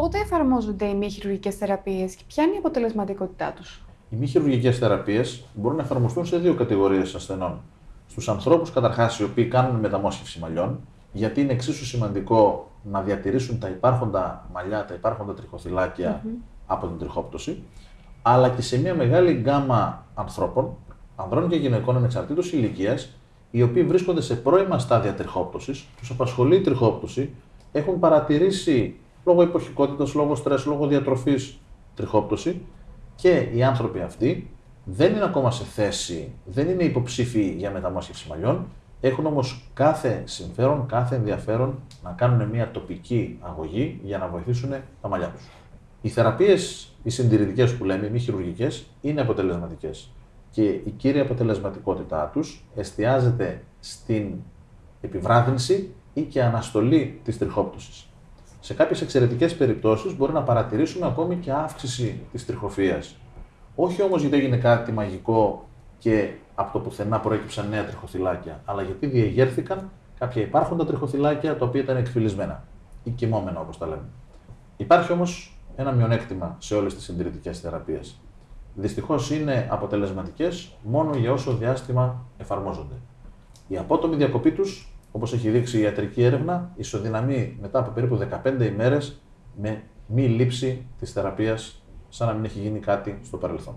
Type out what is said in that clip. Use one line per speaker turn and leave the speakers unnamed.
Πότε εφαρμόζονται οι μη χειρουργικές θεραπείες και ποια είναι η αποτελεσματικότητά τους;
Οι μη χειρουργικές θεραπείες μπορούν να εφαρμοστούν σε δύο κατηγορίες ασθενών. Στους ανθρώπους, καταρχάς, οι οποίοι κάνουν μεταμόσχευση μαλλιών, γιατί είναι εξίσου σημαντικό να διατηρήσουν τα υπάρχοντα μαλλιά, τα υπάρχοντα από την τριχόπτωση, αλλά και σε μια μεγάλη γκάμα ανθρώπων, ανδρών και γυναικών ανεξαρτήτως ηλικίας, οι οποίοι βρίσκονται σε πρώιμα στάδια τριχόπτωσης, τους απασχολεί η τριχόπτωση, έχουν παρατηρήσει λόγω υποχικότητας, λόγω στρες, λόγω διατροφής τριχόπτωση και οι άνθρωποι αυτοί δεν είναι ακόμα σε θέση, δεν είναι υποψήφιοι για μεταμόσχευση μαλλιών, έχουν όμως κάθε συμφέρον, κάθε ενδιαφέρον να κάνουν μια τοπική αγωγή για να βοηθήσουν τα μαλλιά τους. Οι θεραπείες, οι συντηρητικές που λέμε, οι μη χειρουργικές, είναι αποτελεσματικές. Και η κύρια αποτελεσματικότητά τους εστιάζεται στην επιβράδυνση ή και αναστολή της τριχόπτωσης. Σε κάποιες εξαιρετικές περιπτώσεις μπορεί να παρατηρήσουμε ακόμη και αύξηση της τριχοφίας. Όχι όμως γιατί έγινε κάτι μαγικό και από το πουθενά προέκυψαν νέα τριχοθυλάκια, αλλά γιατί διεγέρθηκαν κάποια υπάρχοντα τριχοθυλάκια τα οποία ήταν εκφυλισμένα ή κοιμόμενα όπως τα λέμε. Υπάρχει όμως ένα μειονέκτημα σε όλες τις συντηρητικές θεραπείες. Δυστυχώς είναι αποτελεσματικές μόνο για όσο διάστημα εφαρμόζονται. Η απότομη διακοπή τους, όπως έχει δείξει η ιατρική έρευνα, ισοδυναμεί μετά από περίπου 15 ημέρες με μη λήψη της θεραπείας, σαν να μην έχει γίνει κάτι στο παρελθόν.